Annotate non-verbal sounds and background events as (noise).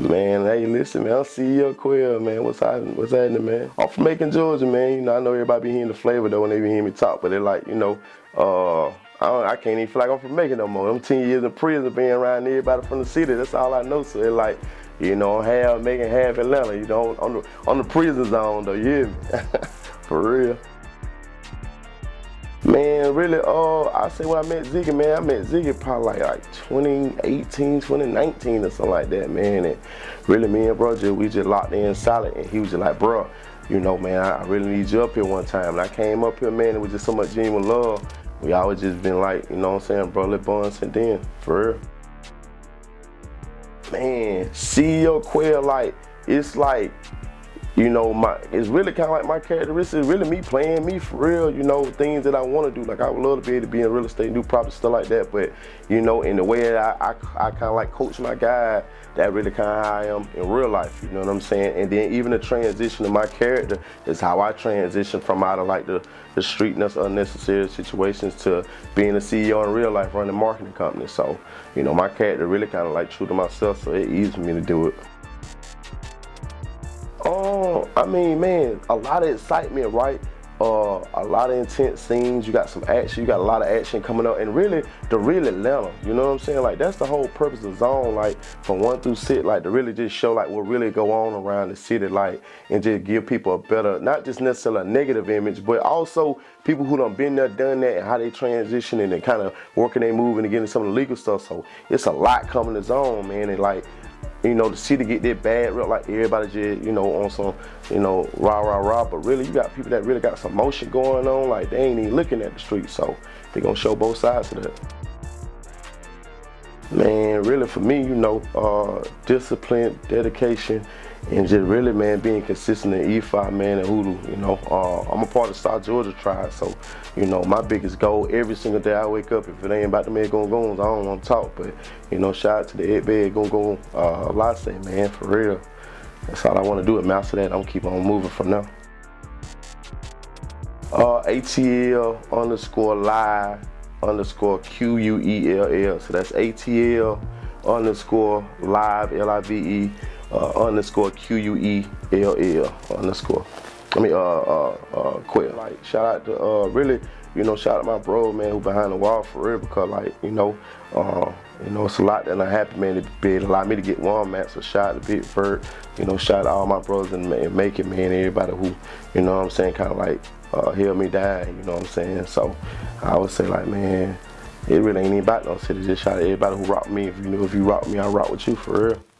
Man, hey, listen, man, I'm CEO Quell, man. What's happening? What's happening, man? I'm from Macon, Georgia, man. You know, I know everybody be hearing the flavor though when they be hearing me talk, but they're like, you know, uh, I, I, can't even feel like I'm from Macon no more. I'm 10 years in prison being around everybody from the city. That's all I know. So it's like, you know, half Macon, half Atlanta. You know, on the on the prison zone though. Me? (laughs) For real. Man, really, uh, I say when I met Ziggy, man, I met Ziggy probably like, like 2018, 2019 or something like that, man. And really, me and bro, just, we just locked in solid. And he was just like, bro, you know, man, I really need you up here one time. And I came up here, man, it was just so much genuine love. We always just been like, you know what I'm saying, brotherly bonds and then, for real. Man, CEO Quell, like, it's like, you know, my it's really kind of like my characteristics, really me playing me for real, you know, things that I want to do. Like I would love to be able to be in real estate, do property, stuff like that. But, you know, in the way that I, I, I kind of like coach my guy, that really kind of how I am in real life, you know what I'm saying? And then even the transition of my character is how I transition from out of like the, the streetness, unnecessary situations to being a CEO in real life, running a marketing company. So, you know, my character really kind of like true to myself, so it for me to do it. I mean, man, a lot of excitement, right? Uh, a lot of intense scenes. You got some action. You got a lot of action coming up, and really, the real Atlanta. You know what I'm saying? Like that's the whole purpose of Zone. Like from one through six, like to really just show like what really go on around the city, like and just give people a better, not just necessarily a negative image, but also people who done been there, done that, and how they transition and kind of working they moving and getting some of the legal stuff. So it's a lot coming to Zone, man, and like you know, the city get that bad rep, like everybody just, you know, on some, you know, rah, rah, rah. But really, you got people that really got some motion going on, like they ain't even looking at the street. So they gonna show both sides of that. Man, really for me, you know, uh, discipline, dedication, and just really, man, being consistent in E5, man, and Hoodoo, you know. Uh, I'm a part of South Georgia tribe, so, you know, my biggest goal every single day I wake up, if it ain't about the man going goons, I don't want to talk, but, you know, shout out to the Ed Bed Gon Gon uh, Lase, man, for real. That's all I want to do, and master that, I'm gonna keep on moving from now. Uh, ATL underscore live underscore Q-U-E-L-L. So that's ATL underscore live, L-I-V-E, uh, underscore Q-U-E-L-L underscore. I mean, uh, uh, uh, quit. Like, shout out to, uh, really, you know, shout out my bro, man, who behind the wall for real, because, like, you know, uh, you know, it's a lot that I happy, man, to be allow me to get one man. So shout out to Big Bird, you know, shout out to all my brothers and, make it, man, everybody who, you know what I'm saying, kind of like uh, held me down, you know what I'm saying? So I would say like, man, it really ain't even about no city. Just shout out to everybody who rock me. If you know if you rock me, I rock with you for real.